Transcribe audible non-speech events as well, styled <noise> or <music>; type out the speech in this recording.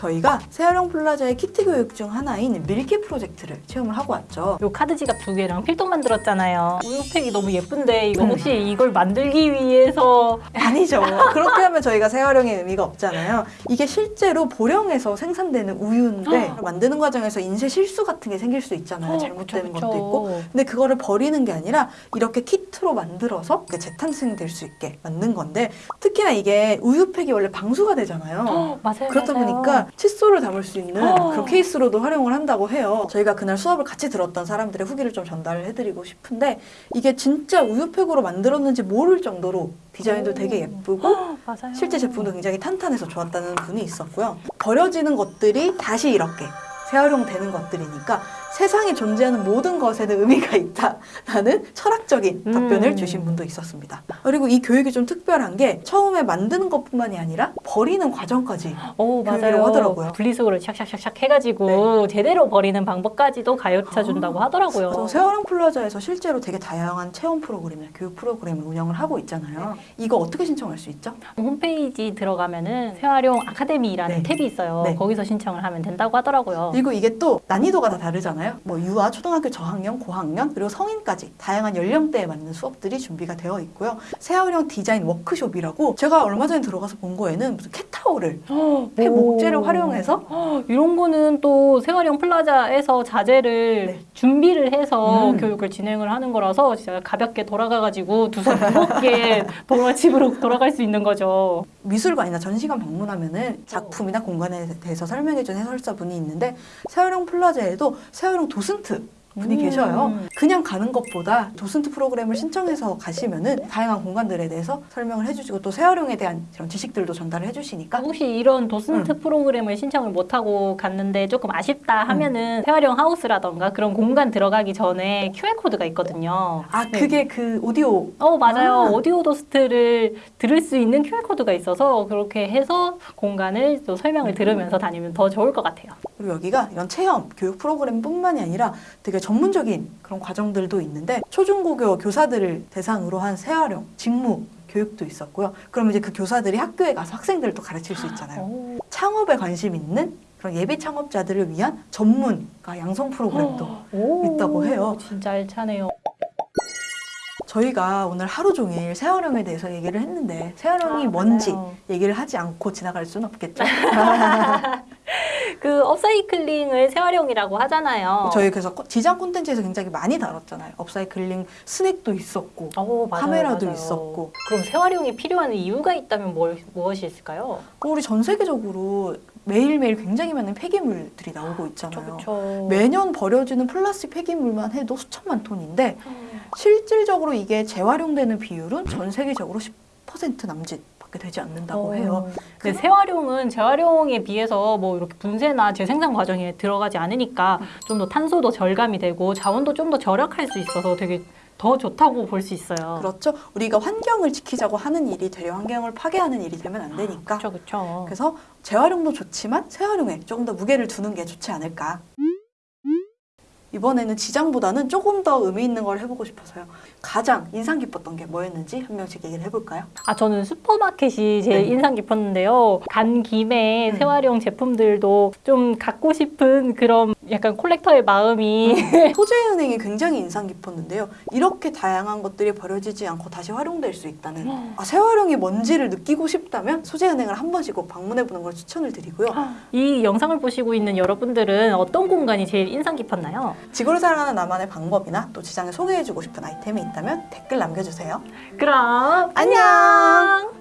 저희가 새활용 플라자의 키트 교육 중 하나인 밀키 프로젝트를 체험을 하고 왔죠. 요 카드 지갑 두 개랑 필통 만들었잖아요. 우유팩이 너무 예쁜데 이거 음. 혹시 이걸 만들기 위해서 아니죠. <laughs> 그렇게 하면 저희가 새활용의 의미가 없잖아요. 이게 실제로 보령에서 생산되는 우유인데 만드는 과정에서 인쇄 실수 같은 게 생길 수 있잖아요. 어, 잘못되는 그쵸, 것도. 있고. 근데 그거를 버리는 게 아니라 이렇게 키트로 만들어서 그 재탄생될 수 있게 만든 건데 특히나 이게 우유팩이 원래 방수가 되잖아요. 어, 맞아요. 그렇다 맞아요. 보니까 칫솔을 담을 수 있는 어. 그런 케이스로도 활용을 한다고 해요. 저희가 그날 수업을 같이 들었던 사람들의 후기를 좀 전달을 해드리고 싶은데 이게 진짜 우유팩으로 만들었는지 모를 정도로 디자인도 오. 되게 예쁘고 맞아요. 실제 제품도 굉장히 탄탄해서 좋았다는 분이 있었고요. 버려지는 것들이 다시 이렇게 재활용되는 것들이니까 세상에 존재하는 모든 것에는 의미가 있다라는 철학적인 음. 답변을 주신 분도 있었습니다. 그리고 이 교육이 좀 특별한 게 처음에 만드는 것뿐만이 아니라 버리는 과정까지 오 교육이라고 맞아요. 하더라고요. 분리수거를 샥샥샥샥 해가지고 제대로 버리는 방법까지도 가르쳐 준다고 하더라고요. 그래서 새활용 플라자에서 실제로 되게 다양한 체험 프로그램이나 교육 프로그램을 운영을 하고 있잖아요. 이거 어떻게 신청할 수 있죠? 홈페이지 들어가면은 새활용 아카데미라는 네. 탭이 있어요. 네. 거기서 신청을 하면 된다고 하더라고요. 그리고 이게 또 난이도가 다 다르잖아요. 뭐 유아, 초등학교 저학년, 고학년 그리고 성인까지 다양한 연령대에 맞는 수업들이 준비가 되어 있고요. 새활용 디자인 워크숍이라고 제가 얼마 전에 들어가서 본 거에는 무슨 cat tower를 폐 목재를 활용해서 어, 이런 거는 또 새활용 플라자에서 자재를 네. 준비를 해서 음. 교육을 진행을 하는 거라서 진짜 가볍게 돌아가가지고 두 손 무겁게 <laughs> 돌아 집으로 돌아갈 수 있는 거죠. 미술관이나 전시관 방문하면은 작품이나 공간에 대해서 설명해준 해설사분이 있는데 새활용 플라자에도 새활용 도슨트 분이 음. 계셔요. 그냥 가는 것보다 도슨트 프로그램을 신청해서 가시면은 다양한 공간들에 대해서 설명을 해주시고 또 새활용에 대한 이런 지식들도 전달을 해주시니까 혹시 이런 도슨트 음. 프로그램을 신청을 못하고 갔는데 조금 아쉽다 하면은 세활용 하우스라던가 그런 공간 들어가기 전에 QR코드가 있거든요. 아 네. 그게 그 오디오 어 맞아요. 아. 오디오 도스트를 들을 수 있는 QR코드가 있어서 그렇게 해서 공간을 또 설명을 들으면서 다니면 더 좋을 것 같아요. 그리고 여기가 이런 체험 교육 프로그램뿐만이 아니라 되게 전문적인 그런 과정들도 있는데 초중고교 교사들을 대상으로 한 세활용 직무 교육도 있었고요. 그럼 이제 그 교사들이 학교에 가서 학생들을 또 가르칠 수 있잖아요. 오. 창업에 관심 있는 그런 예비 창업자들을 위한 전문가 양성 프로그램도 오. 있다고 해요. 진짜 알차네요. 저희가 오늘 하루 종일 새활용에 대해서 얘기를 했는데 새활용이 아, 뭔지. 얘기를 하지 않고 지나갈 수는 없겠죠. <laughs> 그 업사이클링을 새활용이라고 하잖아요. 저희 그래서 코- 지장 콘텐츠에서 굉장히 많이 다뤘잖아요. 업사이클링 스낵도 있었고 오, 맞아요, 카메라도 맞아요. 있었고. 그럼 새활용이 필요한 이유가 있다면 뭘, 무엇이 있을까요? 우리 전 세계적으로 매일매일 굉장히 많은 폐기물들이 나오고 있잖아요. 그렇죠. 매년 버려지는 플라스틱 폐기물만 해도 수천만 톤인데 실질적으로 이게 재활용되는 비율은 전 세계적으로 10% 남짓 밖에 되지 않는다고 해요. 근데 세활용은 재활용에 비해서 뭐 이렇게 분쇄나 재생산 과정에 들어가지 않으니까 좀 더 탄소도 절감이 되고 자원도 좀 더 절약할 수 있어서 되게 더 좋다고 볼 수 있어요. 그렇죠. 우리가 환경을 지키자고 하는 일이 되려 환경을 파괴하는 일이 되면 안 되니까. 그렇죠, 그렇죠. 그래서 재활용도 좋지만 재활용에 조금 더 무게를 두는 게 좋지 않을까. 이번에는 지장보다는 조금 더 의미 있는 걸 해보고 싶어서요. 가장 인상 깊었던 게 뭐였는지 한 명씩 얘기를 해볼까요? 아 저는 슈퍼마켓이 제일 네. 인상 깊었는데요. 간 김에 음. 세활용 제품들도 좀 갖고 싶은 그런 약간 콜렉터의 마음이 <laughs> 소재은행이 굉장히 인상 깊었는데요. 이렇게 다양한 것들이 버려지지 않고 다시 활용될 수 있다는 아, 재활용이 뭔지를 느끼고 싶다면 소재은행을 한 번씩 꼭 방문해보는 걸 추천을 드리고요. 이 영상을 보시고 있는 여러분들은 어떤 공간이 제일 인상 깊었나요? 지구를 사랑하는 나만의 방법이나 또 지장에 소개해주고 싶은 아이템이 있다면 댓글 남겨주세요. 그럼 안녕!